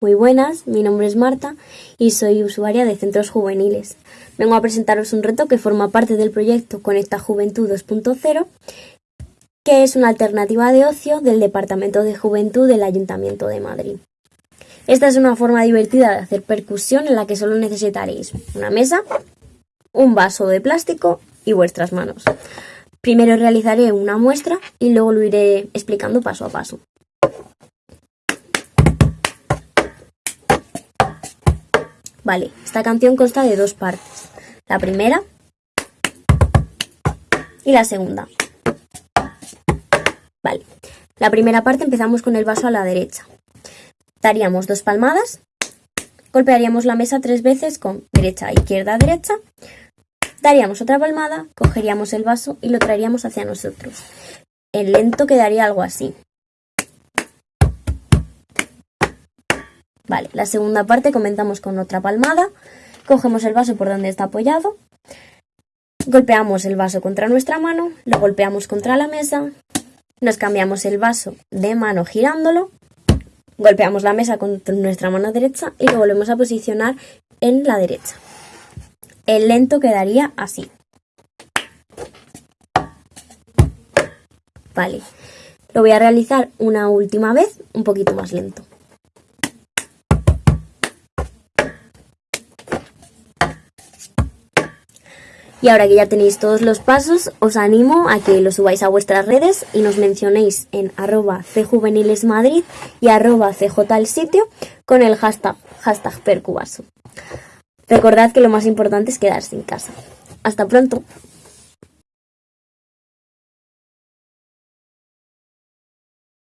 Muy buenas, mi nombre es Marta y soy usuaria de centros juveniles. Vengo a presentaros un reto que forma parte del proyecto Conecta Juventud 2.0, que es una alternativa de ocio del Departamento de Juventud del Ayuntamiento de Madrid. Esta es una forma divertida de hacer percusión en la que solo necesitaréis una mesa, un vaso de plástico y vuestras manos. Primero realizaré una muestra y luego lo iré explicando paso a paso. Vale, esta canción consta de dos partes. La primera y la segunda. Vale, la primera parte empezamos con el vaso a la derecha. Daríamos dos palmadas, golpearíamos la mesa tres veces con derecha, izquierda, derecha, daríamos otra palmada, cogeríamos el vaso y lo traeríamos hacia nosotros. El lento quedaría algo así. Vale, la segunda parte comenzamos con otra palmada, cogemos el vaso por donde está apoyado, golpeamos el vaso contra nuestra mano, lo golpeamos contra la mesa, nos cambiamos el vaso de mano girándolo Golpeamos la mesa con nuestra mano derecha y lo volvemos a posicionar en la derecha. El lento quedaría así. Vale, lo voy a realizar una última vez, un poquito más lento. Y ahora que ya tenéis todos los pasos, os animo a que los subáis a vuestras redes y nos mencionéis en arroba cjuvenilesmadrid y arroba con el hashtag, hashtag percubaso. Recordad que lo más importante es quedarse en casa. Hasta pronto.